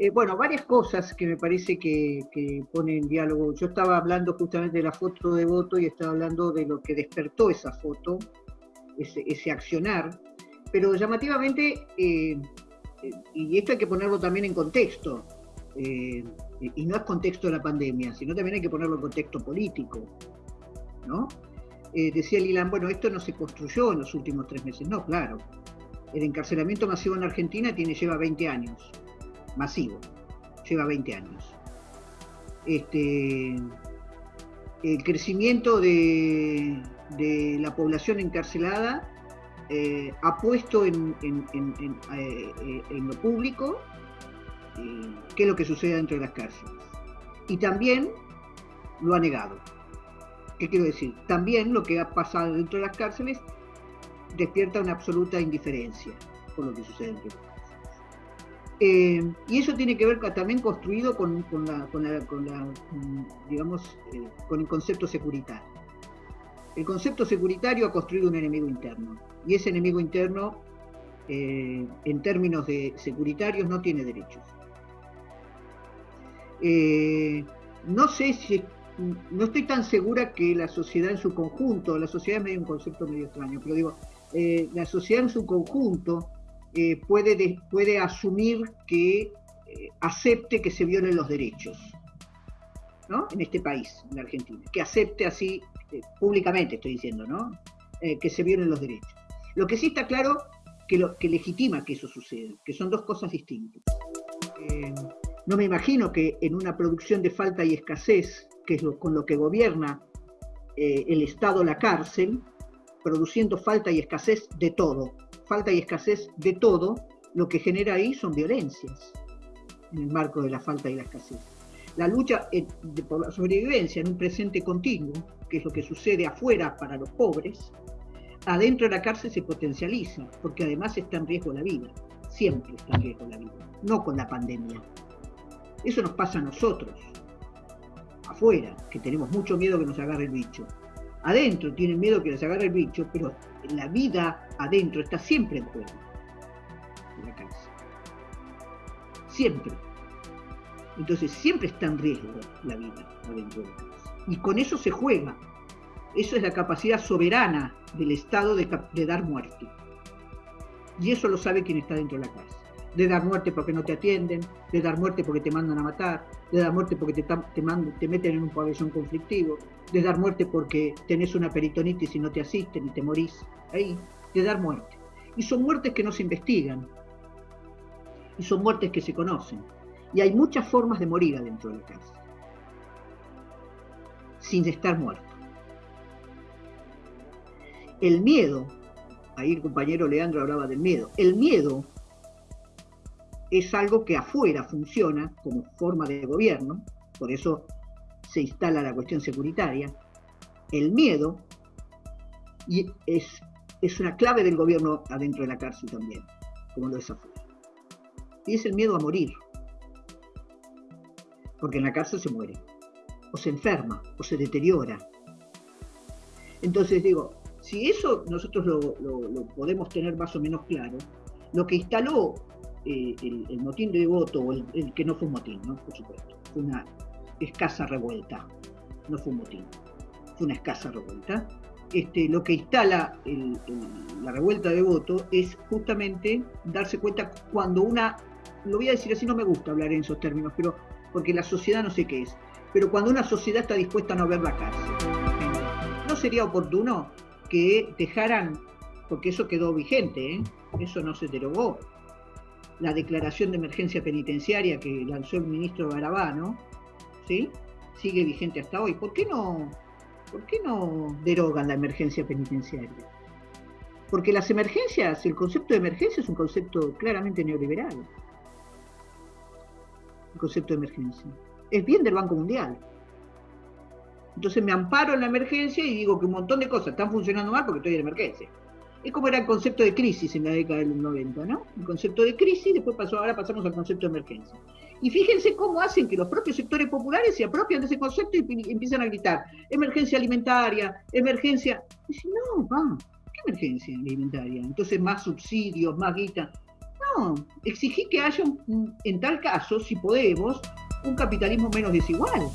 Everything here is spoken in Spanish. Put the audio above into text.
Eh, bueno, varias cosas que me parece que, que ponen en diálogo. Yo estaba hablando justamente de la foto de voto y estaba hablando de lo que despertó esa foto, ese, accionar, pero llamativamente, eh, eh, y esto hay que ponerlo también en contexto, y no es contexto de la pandemia, sino también hay que ponerlo en contexto político, ¿no? decía Lilan, bueno, esto no se construyó en los últimos tres meses, no, claro. El encarcelamiento masivo en Argentina tiene, lleva 20 años masivo, lleva 20 años. Este, el crecimiento de, la población encarcelada eh, ha puesto en, eh, lo público eh, qué es lo que sucede dentro de las cárceles. Y también lo ha negado. ¿Qué quiero decir? También lo que ha pasado dentro de las cárceles despierta una absoluta indiferencia por lo que sucede dentro de las. Eh, y eso tiene que ver también construido con, eh, el concepto securitario. El concepto securitario ha construido un enemigo interno, y ese enemigo interno, eh, en términos de securitarios, no tiene derechos. no sé si, no estoy tan segura que la sociedad en su conjunto, la sociedad es medio un concepto medio extraño, pero digo, la sociedad en su conjunto eh, puede, puede asumir que eh, acepte que se violen los derechos, ¿no? En este país, en Argentina, que acepte así, eh, públicamente estoy diciendo, ¿no? que se violen los derechos. Lo que sí está claro que, lo, que legitima que eso suceda, que son dos cosas distintas. no me imagino que en una producción de falta y escasez, que es con lo que gobierna el Estado la cárcel, produciendo falta y escasez de todo, falta y escasez de todo, lo que genera ahí son violencias en el marco de la falta y la escasez. La lucha eh, por la sobrevivencia en un presente continuo, que es lo que sucede afuera para los pobres, adentro de la cárcel se potencializa, porque además está en riesgo la vida, siempre está en riesgo la vida, no con la pandemia. Eso nos pasa a nosotros, afuera, que tenemos mucho miedo que nos agarre el bicho. Adentro tienen miedo que les agarre el bicho, pero la vida adentro está siempre en juego en la casa. Siempre. Entonces siempre está en riesgo la vida adentro de la casa. Y con eso se juega. Eso es la capacidad soberana del Estado de, de dar muerte. Y eso lo sabe quien está dentro de la casa de dar muerte porque no te atienden, de dar muerte porque te mandan a matar, de dar muerte porque te, te, meten en un pabellón conflictivo, de dar muerte porque tenés una peritonitis y no te asisten y te morís ahí, de dar muerte. Y son muertes que no se investigan, y son muertes que se conocen. Y hay muchas formas de morir adentro de la casa, sin estar muerto. El miedo, ahí el compañero Leandro hablaba del miedo, el miedo es algo que afuera funciona como forma de gobierno, por eso se instala la cuestión securitaria. El miedo y es, es una clave del gobierno adentro de la cárcel también, como lo es afuera. Y es el miedo a morir, porque en la cárcel se muere, o se enferma, o se deteriora. Entonces digo, si eso nosotros lo, lo podemos tener más o menos claro, lo que instaló eh, el, motín de voto, o el, que no fue un motín, ¿no? por supuesto, fue una escasa revuelta, no fue un motín, fue una escasa revuelta. Este, lo que instala la revuelta de voto es justamente darse cuenta cuando una, lo voy a decir así, no me gusta hablar en esos términos, pero porque la sociedad no sé qué es, pero cuando una sociedad está dispuesta a no ver la cárcel, ¿no sería oportuno que dejaran, porque eso quedó vigente, ¿eh? eso no se derogó, la declaración de emergencia penitenciaria que lanzó el ministro Garabano, ¿sí? sigue vigente hasta hoy. ¿Por qué no, por qué no derogan la emergencia penitenciaria? Porque las emergencias, el concepto de emergencia es un concepto claramente neoliberal. El concepto de emergencia. Es bien del Banco Mundial. Entonces me amparo en la emergencia y digo que un montón de cosas están funcionando mal porque estoy en emergencia. Es como era el concepto de crisis en la década del 90, ¿no? El concepto de crisis, después pasó, ahora pasamos al concepto de emergencia. Y fíjense cómo hacen que los propios sectores populares se apropian de ese concepto y empiezan a gritar, emergencia alimentaria, emergencia. Y dicen, no, ¿qué emergencia alimentaria? Entonces más subsidios, más guita. no, exigí que haya, en tal caso, si podemos, un capitalismo menos desigual.